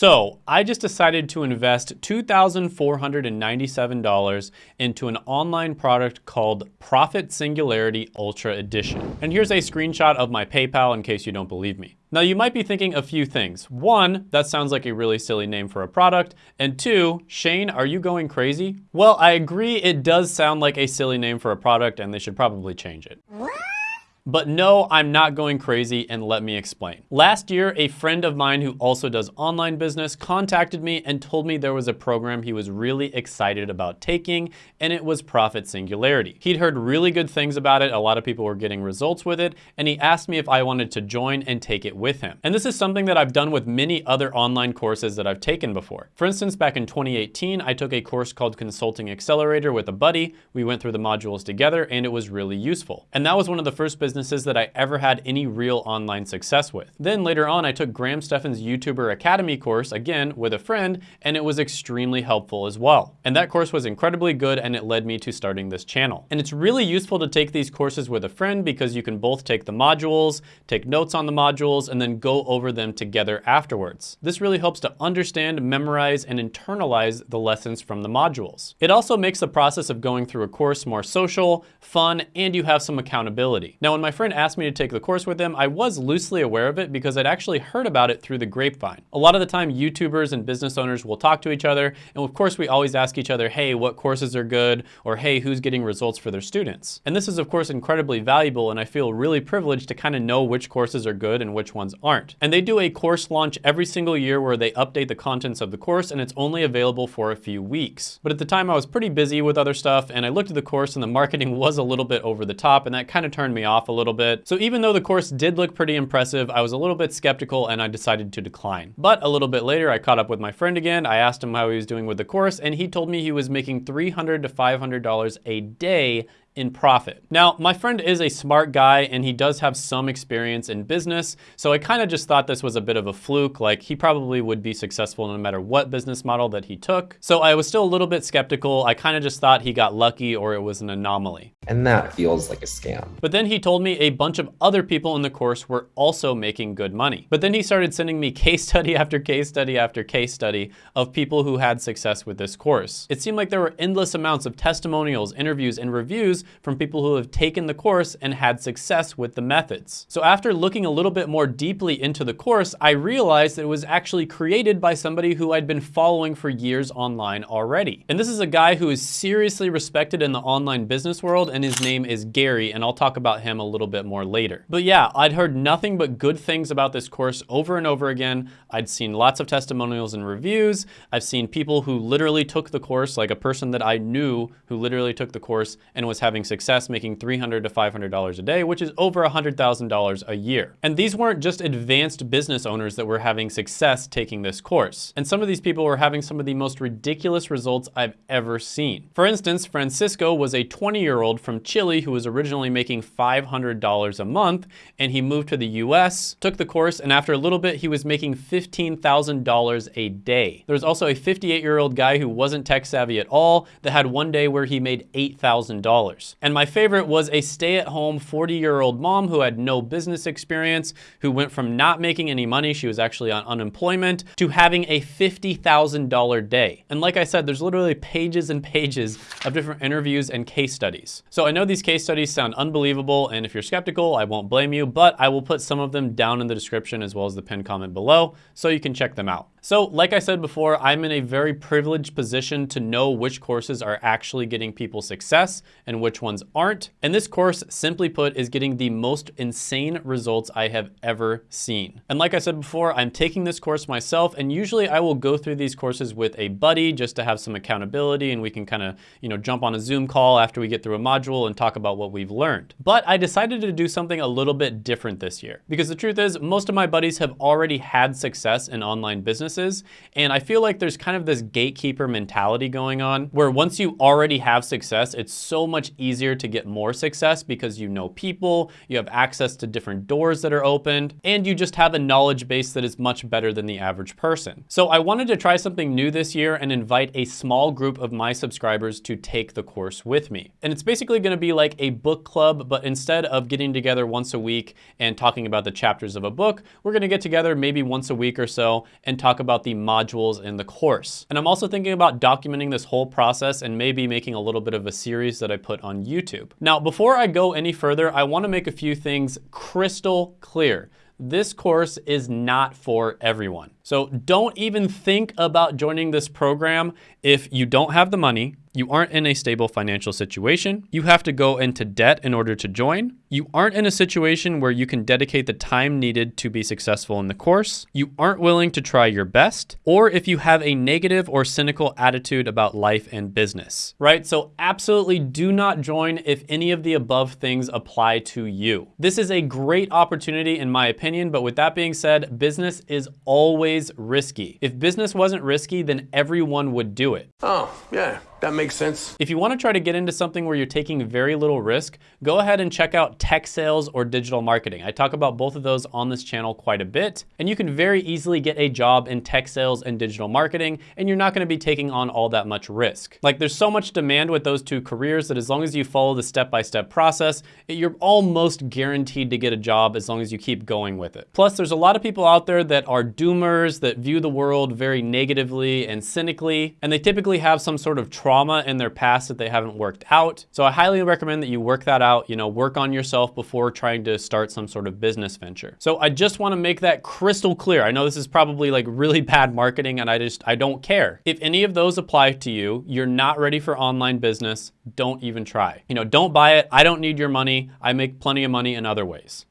So I just decided to invest $2,497 into an online product called Profit Singularity Ultra Edition. And here's a screenshot of my PayPal in case you don't believe me. Now you might be thinking a few things. One, that sounds like a really silly name for a product. And two, Shane, are you going crazy? Well, I agree it does sound like a silly name for a product and they should probably change it. But no, I'm not going crazy and let me explain. Last year, a friend of mine who also does online business contacted me and told me there was a program he was really excited about taking and it was Profit Singularity. He'd heard really good things about it, a lot of people were getting results with it, and he asked me if I wanted to join and take it with him. And this is something that I've done with many other online courses that I've taken before. For instance, back in 2018, I took a course called Consulting Accelerator with a buddy. We went through the modules together and it was really useful. And that was one of the first business businesses that I ever had any real online success with. Then later on, I took Graham Stephan's YouTuber Academy course, again, with a friend, and it was extremely helpful as well. And that course was incredibly good and it led me to starting this channel. And it's really useful to take these courses with a friend because you can both take the modules, take notes on the modules, and then go over them together afterwards. This really helps to understand, memorize, and internalize the lessons from the modules. It also makes the process of going through a course more social, fun, and you have some accountability. Now, when my friend asked me to take the course with him, I was loosely aware of it because I'd actually heard about it through the grapevine. A lot of the time, YouTubers and business owners will talk to each other, and of course, we always ask each other, hey, what courses are good, or hey, who's getting results for their students? And this is, of course, incredibly valuable, and I feel really privileged to kind of know which courses are good and which ones aren't. And they do a course launch every single year where they update the contents of the course, and it's only available for a few weeks. But at the time, I was pretty busy with other stuff, and I looked at the course, and the marketing was a little bit over the top, and that kind of turned me off a little bit. So even though the course did look pretty impressive, I was a little bit skeptical and I decided to decline. But a little bit later, I caught up with my friend again. I asked him how he was doing with the course and he told me he was making 300 to $500 a day in profit. Now, my friend is a smart guy and he does have some experience in business, so I kind of just thought this was a bit of a fluke, like he probably would be successful no matter what business model that he took. So I was still a little bit skeptical. I kind of just thought he got lucky or it was an anomaly. And that feels like a scam. But then he told me a bunch of other people in the course were also making good money. But then he started sending me case study after case study after case study of people who had success with this course. It seemed like there were endless amounts of testimonials, interviews, and reviews from people who have taken the course and had success with the methods. So after looking a little bit more deeply into the course, I realized that it was actually created by somebody who I'd been following for years online already. And this is a guy who is seriously respected in the online business world and his name is Gary and I'll talk about him a little bit more later. But yeah, I'd heard nothing but good things about this course over and over again. I'd seen lots of testimonials and reviews. I've seen people who literally took the course, like a person that I knew who literally took the course and was having success making $300 to $500 a day, which is over $100,000 a year. And these weren't just advanced business owners that were having success taking this course. And some of these people were having some of the most ridiculous results I've ever seen. For instance, Francisco was a 20-year-old from Chile who was originally making $500 a month, and he moved to the US, took the course, and after a little bit, he was making $15,000 a day. There was also a 58-year-old guy who wasn't tech savvy at all that had one day where he made $8,000. And my favorite was a stay-at-home 40-year-old mom who had no business experience, who went from not making any money, she was actually on unemployment, to having a $50,000 day. And like I said, there's literally pages and pages of different interviews and case studies. So I know these case studies sound unbelievable, and if you're skeptical, I won't blame you, but I will put some of them down in the description as well as the pinned comment below, so you can check them out. So like I said before, I'm in a very privileged position to know which courses are actually getting people success and which ones aren't. And this course, simply put, is getting the most insane results I have ever seen. And like I said before, I'm taking this course myself and usually I will go through these courses with a buddy just to have some accountability and we can kind of, you know, jump on a Zoom call after we get through a module and talk about what we've learned. But I decided to do something a little bit different this year because the truth is most of my buddies have already had success in online businesses. And I feel like there's kind of this gatekeeper mentality going on where once you already have success, it's so much easier to get more success because you know people, you have access to different doors that are opened, and you just have a knowledge base that is much better than the average person. So I wanted to try something new this year and invite a small group of my subscribers to take the course with me. And it's basically gonna be like a book club, but instead of getting together once a week and talking about the chapters of a book, we're gonna get together maybe once a week or so and talk about the modules in the course. And I'm also thinking about documenting this whole process and maybe making a little bit of a series that I put on YouTube. Now, before I go any further, I wanna make a few things crystal clear this course is not for everyone. So don't even think about joining this program if you don't have the money, you aren't in a stable financial situation, you have to go into debt in order to join, you aren't in a situation where you can dedicate the time needed to be successful in the course, you aren't willing to try your best, or if you have a negative or cynical attitude about life and business, right? So absolutely do not join if any of the above things apply to you. This is a great opportunity in my opinion, but with that being said, business is always risky. If business wasn't risky, then everyone would do it. Oh, yeah, that makes sense. If you want to try to get into something where you're taking very little risk, go ahead and check out tech sales or digital marketing. I talk about both of those on this channel quite a bit, and you can very easily get a job in tech sales and digital marketing, and you're not going to be taking on all that much risk. Like there's so much demand with those two careers that as long as you follow the step-by-step -step process, you're almost guaranteed to get a job as long as you keep going with it. Plus, there's a lot of people out there that are doomers, that view the world very negatively and cynically, and they typically have some sort of trauma in their past that they haven't worked out. So I highly recommend that you work that out, you know, work on yourself before trying to start some sort of business venture. So I just wanna make that crystal clear. I know this is probably like really bad marketing and I just, I don't care. If any of those apply to you, you're not ready for online business, don't even try. You know, don't buy it. I don't need your money. I make plenty of money in other ways.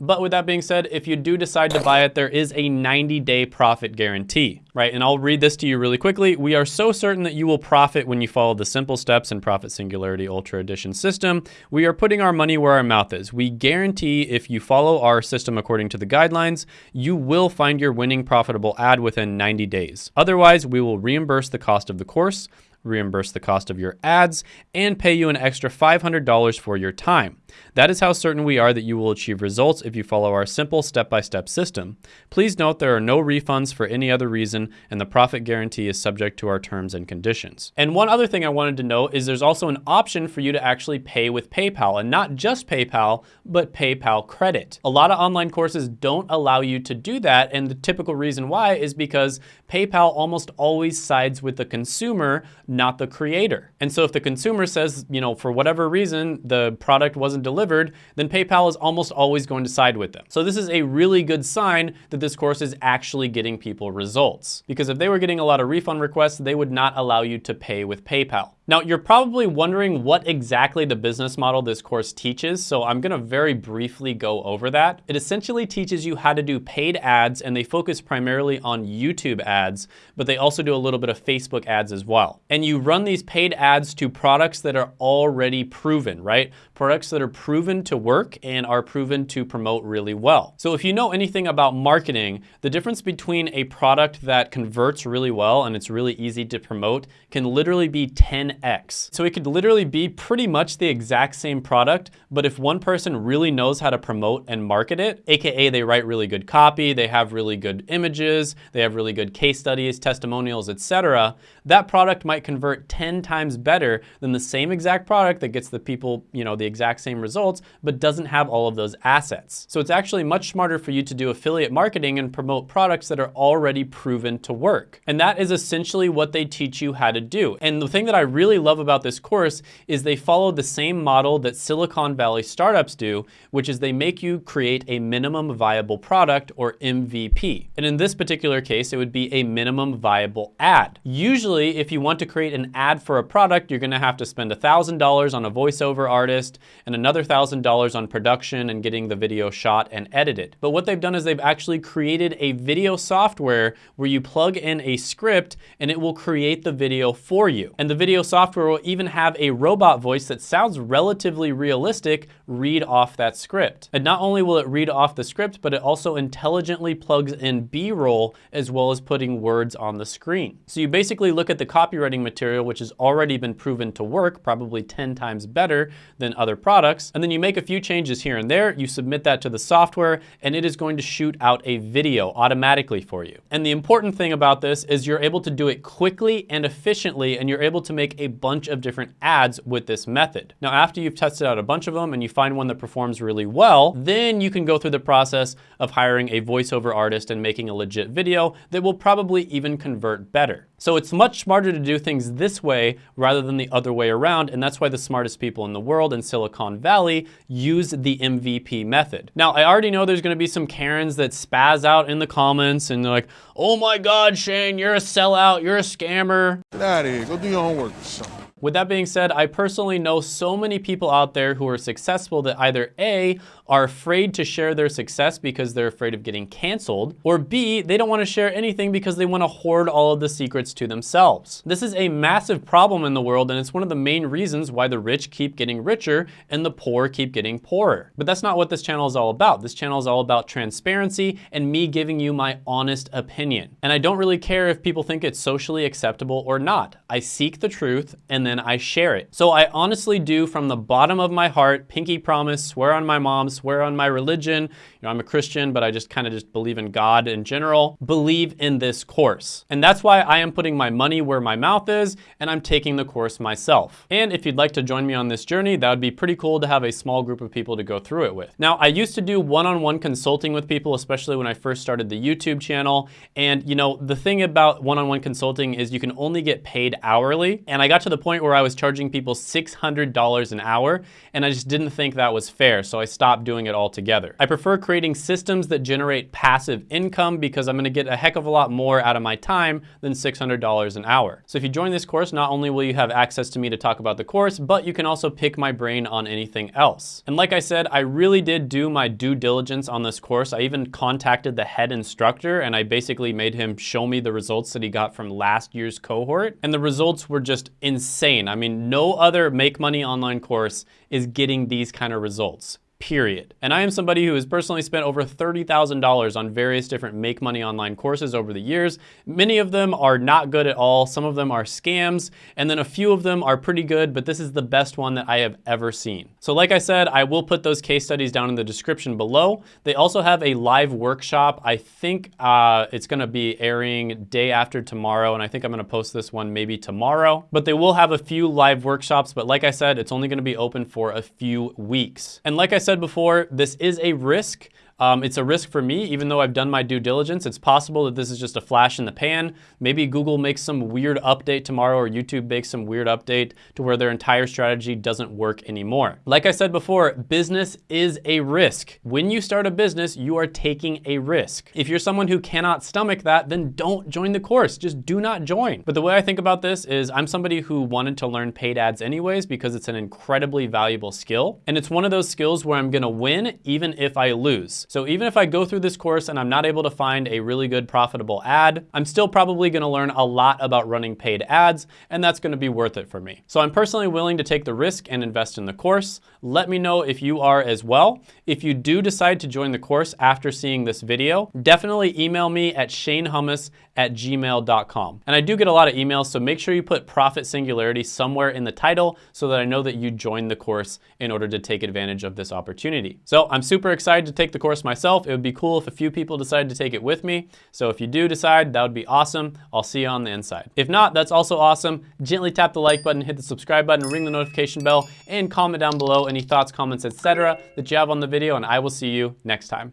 But with that being said, if you do decide to buy it, there is a 90 day profit guarantee, right? And I'll read this to you really quickly. We are so certain that you will profit when you follow the simple steps in Profit Singularity Ultra Edition system. We are putting our money where our mouth is. We guarantee if you follow our system according to the guidelines, you will find your winning profitable ad within 90 days. Otherwise, we will reimburse the cost of the course reimburse the cost of your ads, and pay you an extra $500 for your time. That is how certain we are that you will achieve results if you follow our simple step-by-step -step system. Please note there are no refunds for any other reason, and the profit guarantee is subject to our terms and conditions. And one other thing I wanted to note is there's also an option for you to actually pay with PayPal, and not just PayPal, but PayPal credit. A lot of online courses don't allow you to do that, and the typical reason why is because PayPal almost always sides with the consumer, not the creator. And so if the consumer says, you know, for whatever reason, the product wasn't delivered, then PayPal is almost always going to side with them. So this is a really good sign that this course is actually getting people results. Because if they were getting a lot of refund requests, they would not allow you to pay with PayPal. Now, you're probably wondering what exactly the business model this course teaches, so I'm gonna very briefly go over that. It essentially teaches you how to do paid ads, and they focus primarily on YouTube ads, but they also do a little bit of Facebook ads as well. And you run these paid ads to products that are already proven, right? Products that are proven to work and are proven to promote really well. So if you know anything about marketing, the difference between a product that converts really well and it's really easy to promote can literally be 10 10x. So it could literally be pretty much the exact same product, but if one person really knows how to promote and market it, AKA they write really good copy, they have really good images, they have really good case studies, testimonials, etc., that product might convert 10 times better than the same exact product that gets the people, you know, the exact same results, but doesn't have all of those assets. So it's actually much smarter for you to do affiliate marketing and promote products that are already proven to work. And that is essentially what they teach you how to do. And the thing that I really really love about this course is they follow the same model that Silicon Valley startups do, which is they make you create a minimum viable product or MVP. And in this particular case, it would be a minimum viable ad. Usually, if you want to create an ad for a product, you're gonna have to spend $1,000 on a voiceover artist and another $1,000 on production and getting the video shot and edited. But what they've done is they've actually created a video software where you plug in a script and it will create the video for you. And the video software software will even have a robot voice that sounds relatively realistic read off that script. And not only will it read off the script, but it also intelligently plugs in B-roll as well as putting words on the screen. So you basically look at the copywriting material, which has already been proven to work, probably 10 times better than other products, and then you make a few changes here and there, you submit that to the software, and it is going to shoot out a video automatically for you. And the important thing about this is you're able to do it quickly and efficiently, and you're able to make a bunch of different ads with this method. Now, after you've tested out a bunch of them and you find one that performs really well, then you can go through the process of hiring a voiceover artist and making a legit video that will probably even convert better. So it's much smarter to do things this way rather than the other way around, and that's why the smartest people in the world in Silicon Valley use the MVP method. Now, I already know there's gonna be some Karens that spaz out in the comments and they're like, oh my God, Shane, you're a sellout, you're a scammer. Get out of here, go do your homework or something. With that being said, I personally know so many people out there who are successful that either A, are afraid to share their success because they're afraid of getting canceled, or B, they don't want to share anything because they want to hoard all of the secrets to themselves. This is a massive problem in the world and it's one of the main reasons why the rich keep getting richer and the poor keep getting poorer. But that's not what this channel is all about. This channel is all about transparency and me giving you my honest opinion. And I don't really care if people think it's socially acceptable or not. I seek the truth and then I share it. So I honestly do from the bottom of my heart, pinky promise, swear on my mom, swear on my religion. You know, I'm a Christian, but I just kind of just believe in God in general, believe in this course. And that's why I am putting my money where my mouth is and I'm taking the course myself. And if you'd like to join me on this journey, that would be pretty cool to have a small group of people to go through it with. Now, I used to do one-on-one -on -one consulting with people, especially when I first started the YouTube channel. And you know, the thing about one-on-one -on -one consulting is you can only get paid hourly. And I got to the point where I was charging people $600 an hour and I just didn't think that was fair. So I stopped doing it altogether. I prefer creating systems that generate passive income because I'm gonna get a heck of a lot more out of my time than $600 an hour. So if you join this course, not only will you have access to me to talk about the course, but you can also pick my brain on anything else. And like I said, I really did do my due diligence on this course. I even contacted the head instructor and I basically made him show me the results that he got from last year's cohort. And the results were just insane. I mean, no other make money online course is getting these kind of results period. And I am somebody who has personally spent over $30,000 on various different make money online courses over the years. Many of them are not good at all. Some of them are scams, and then a few of them are pretty good, but this is the best one that I have ever seen. So like I said, I will put those case studies down in the description below. They also have a live workshop. I think uh, it's gonna be airing day after tomorrow, and I think I'm gonna post this one maybe tomorrow. But they will have a few live workshops, but like I said, it's only gonna be open for a few weeks. And like I said before, this is a risk. Um, it's a risk for me, even though I've done my due diligence. It's possible that this is just a flash in the pan. Maybe Google makes some weird update tomorrow or YouTube makes some weird update to where their entire strategy doesn't work anymore. Like I said before, business is a risk. When you start a business, you are taking a risk. If you're someone who cannot stomach that, then don't join the course. Just do not join. But the way I think about this is I'm somebody who wanted to learn paid ads anyways because it's an incredibly valuable skill. And it's one of those skills where I'm gonna win even if I lose. So even if I go through this course and I'm not able to find a really good profitable ad, I'm still probably gonna learn a lot about running paid ads and that's gonna be worth it for me. So I'm personally willing to take the risk and invest in the course. Let me know if you are as well. If you do decide to join the course after seeing this video, definitely email me at shanehummus at gmail.com. And I do get a lot of emails, so make sure you put Profit Singularity somewhere in the title so that I know that you joined the course in order to take advantage of this opportunity. So I'm super excited to take the course myself. It would be cool if a few people decided to take it with me. So if you do decide, that would be awesome. I'll see you on the inside. If not, that's also awesome. Gently tap the like button, hit the subscribe button, ring the notification bell, and comment down below any thoughts, comments, etc. that you have on the video, and I will see you next time.